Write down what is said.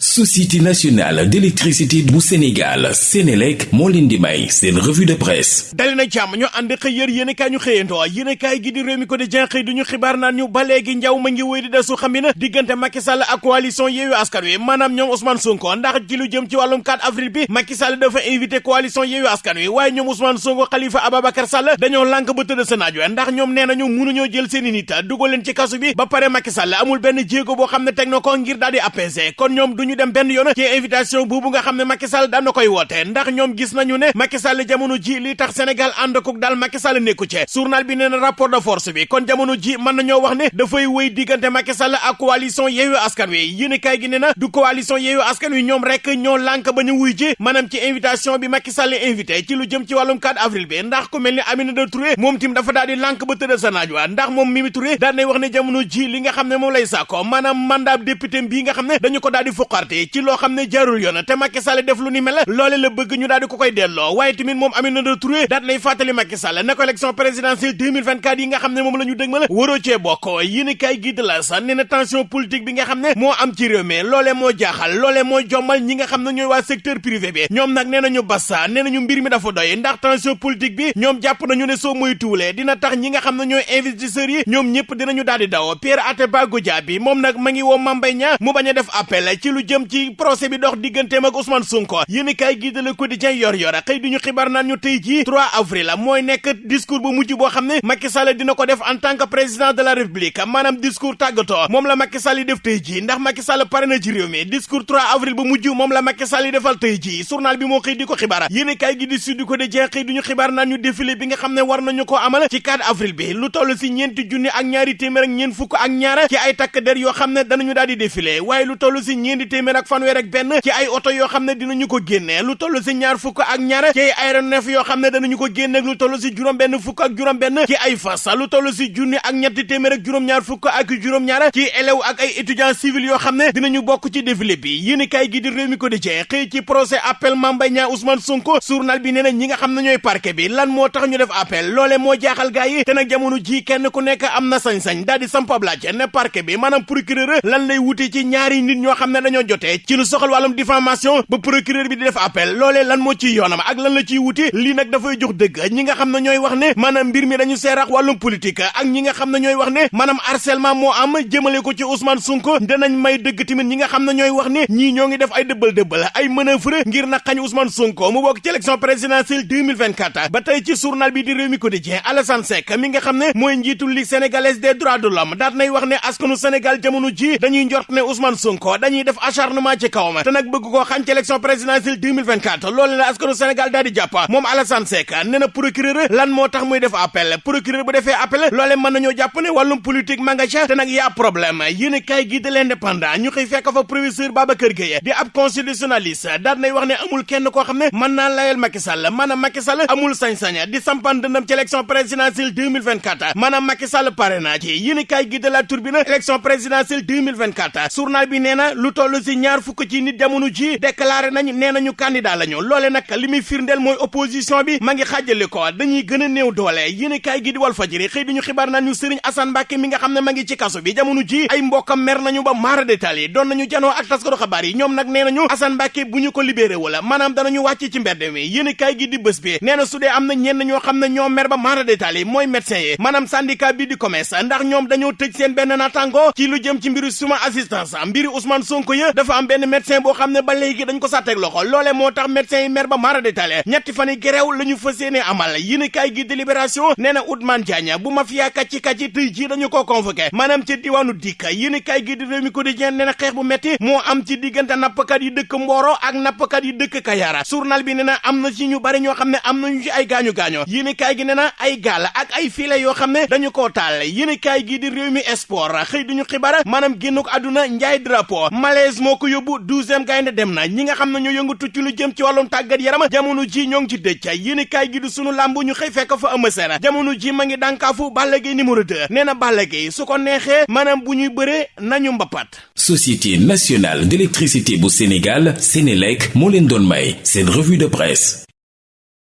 société nationale d'électricité bu Sénégal Sénélec moo leen di may seen revue de presse dali na jàmm ñu ànd xëy yër yéen kaay ñu xëyandoo yéen kaay gi di réew mi ko di jenxëy du ñu xibaar naan ñu ba léegi njaw ma ngi wéy di desu xam na diggante Macky Sall ak coalition Yewwi Askan Wi maanaam ñoom Ousmane Sonko ndax ci lu jëm ci wàllum 4 avril bi Macky Sall dafa invité coalition Yewwi Askan Wi waaye ñoom Ousmane Sonko Khalifa Ababacar Sall dañoo lànk ba tëdd sa naaj ndax ñoom nee nañu mënuñoo jël seen i nit dugal leen ci kasu bi ba pare Macky Sall amul benn jéego boo xam ne teg na ko ngir daal di apaiser kon ñoom du ñu dem benn yoon ci invitation boobu nga xam ne Macky Sall daan na koy woote ndax ñoom gis nañu ne Macky Sall jamono ji li tax Sénégal ànd ko daal Macky Sall nekku ci journal bi nee na rapport de force natt bi kon jamono ji mën nañoo wax ne dafay wéy diggante Macky Sall ak coalition Yewwi Askan Wi yéen kaay gi ne na du coalition Yewwi Askan Wi ñoom rek ñoo lànk ba ñu wuy ji maanaam ci invitation bi Macky Sall invité ci lu jëm ci wàllum 4 avril bi ndax ku mel ni Aminata Touré moom tim dafa daal di lànk ba tëdd sa naaj wa ndax moom Mimi Touré daan nay wax ne jamono ji li nga xam ne moom lay sàkko maanaam mandat député bii nga xam ne dañu ko daal di fuqarte ci loo xam ne jaarul yoon te Macky Sall def lu ni mel loole la bëgg ñu daal di ko koy delloo waaye tamit moom Aminata Touré daan nay fàttali Macky Macky Sall ne ko élection présidentielle 2024 yi nga xam ne moom la ñu dëgmal waroo cee bokk yéen i kaay gi de la sa nee na tension politique bi nga xam ne moo am ci réew mi loolee moo jaaxal loolee moo jommal ñi nga xam ne ñooy waa secteur privé bi ñoom nag nee nañu bassa nee nañu mbir mi dafa doy ndax tension politique bi ñoom jàpp nañu ne soo moytuwulee dina tax ñi nga xam ne ñooy investisseurs yi ñoom ñëpp yépp dinañu daal di daw Pierre Atepa Goudiaby moom nag ma ngi woo Mame Mbaye Niang mu bañ a def appel ci lu jëm ci procès bi dox digganteem ak Ousmane Sonko yéen kaay gi de Le Quotidien yor yor xëy duñu xibaar naan ñu tey jii 3 avril mooy nekk discours bu mujj boo xam ne Macky Sall dina ko def en tant que président de la République maanaam discours tàggatoo moom la Macky Sall yi def tey jii ndax Macky Sall pare na ci réew mi discours 3 avril bu mujj moom la Macky Sall yi defal tey jii journal bi moo xëy di ko xibaar yéene kaay gi di Sud Quotidien xëy duñu xibaar naan ñu défilé bi nga xam ne war nañu ko amal ci 4 avril bi lu toll si ñeenti junni ak ñaari téeméer ak ñeent fukk ak ñaar ci ay takk der yoo xam ne danañu daal di défilé waaye lu toll si ñeenti téeméer ak fanweer ak benn ci ay oto yoo xam ne dinañu ko génne lu toll si ñaar fukk ak ñaar ci ay aéronef yoo xam ne danañu ko génne lu toll si juróom benn fukk ak juróom-benn ci ay fas lu toll si junni ak ñetti téeméer ak juróom-ñaar fukk ak juróom-ñaar ci élèves ak ay étudiants civils yoo xam ne dinañu bokk ci défilé bi yéen kay gi di réew mi ko di cee xëy ci procès appel Mame Mbaye Niang Ousmane Sonko journal bi nee na ñi nga xam ne ñooy parquet bi lan moo tax ñu def appel loole moo jaaxal gaa yi te nag jamono ji kenn ku nekk am na sañ-sañ daal di samp ab laaj ne parquet bi maanaam procureur lan lay wute ci ñaari nit ñoo xam ne dañoo jotee ci lu soxal wàllum diffamation ba procureur bi di def appel loolee lan moo ciy yoonam ak lan la ciy wuti lii nag dafa jox dëgg ñi nga xam ne ñooy wax ne maanaam mbir mi dañu seerax wàllum politique ak ñi nga xam ne ñooy wax ne maanaam harcèlement moo am jëmale ko ci Ousmane Sonko danañ may dëgg tamit ñi nga xam ne ñooy wax ne ñii ñoo ngi def ay dëbbal dëbbal ay manœuvre ngir na xañ Ousmane Sonko mu bokk ci élection présidentielle 2024 ba tey ci journal bi di Rewmi Quotidien Alassane Seck mi nga xam ne mooy njiitul Ligue sénégalaise des droits de l'homme daat nay wax ne askanu Sénégal jamono ji dañuy njort ne Ousmane Sonko dañuy def acharnement ci kawam te nag bëgg koo xañ ci élection présidentielle 2024 loolu la askanu Sénégal daal di jàpp moom Alassane Seck nee na procureur lan moo tax muy def appel procureur bu defee appel loolee mën nañoo jàpp ne wàllum politique ma nga ca te nag yaa problème yéen a kaay gi de l'indépendant ñu xëy fekk fa professeur Babacar Gueye di ab constitutionnaliste daal nay wax ne amul kenn koo xam ne mën naa layal Macky Sall maanaam Macky Sall amul sañ-sañ di sampan dëndam ci élection présidentielle 2024 maanaam Macky Sall pare naa ci yéen a kaay gi de la turbine élection présidentielle 2024 journal bi nee na lu toll si ñaar fukk ci nit jamono ji déclaré nañu nee nañu candidat la ñu loole nag li muy firndeel mooy opposition bi ma ngi xàjjale ko dañuy gën a néew doole yéen i kaay gi di Walf Fadjri xëy duñu xibaar naan ñu Serigne Assane Mbacké mi nga xam ne ma ngi ci kaso bi jamono ji ay mbokkam mer nañu ba maara détaal yi doon nañu janoo ak taskatu xabaar yi ñoom nag nee nañu Assane Mbacké bu ñu ko libéré wala maanaam danañu wàcc ci mbedd mi yéen i kaay gi di bés bi nee na su dee am na ñenn ñoo xam ne ñoo mer ba maara détaal yi mooy médecin yi maanaam syndicat bi di commerce ndax ñoom dañoo tëj seen benn naataango ci lu jëm ci mbiru suma assistance mbiri Ousmane Sonko ya dafa am benn médecin boo xam ne ba léegi dañ ko sàtteeg loxo loole moo tax médecin yi mer ba maara détaillé ñetti fan yi grève la ñu fas yéene amal yéen kaay gi délibération nee na Ousmane Diagne bu mafia kàcci kàcci tey jii dañu ko convoqué maanaam ci diwaanu dikk yéen kaay gi di Rewmi Quotidien nee na xeex bu metti moo am ci diggante nappkat yi dëkk Mboro ak nappkat yi dëkk Kayara journal bi nee na am na ci ñu bari ñoo xam ne am nañu ci ay gaañu gaañu yéen kaay gi nee na ay gaal ak ay filet yoo xam ne dañu koo taal yéen kaay gi di réew mi sport xëy di ñu xibaar maanaam génn ko àdduna njaay drapeau malaise moo ko yóbbu douzième gaynde dem na ñi nga xam ne ñoo yëngatu ci lu jëm ci wàllum tàggat yaram jamono ji ñoo ngi ci dëj yéen kaay gi du sunu làmb ñu xëy fekk fa Eumeu Sène jamono ji ma ngi dànkaafu Balla Gaye numéro 2 nee na Balla Gaye su ko neexee maanaam bu ñuy bëree nañu mbapat société nationale d'électricité bu Sénégal Sénélec moo leen doon may seen revue de presse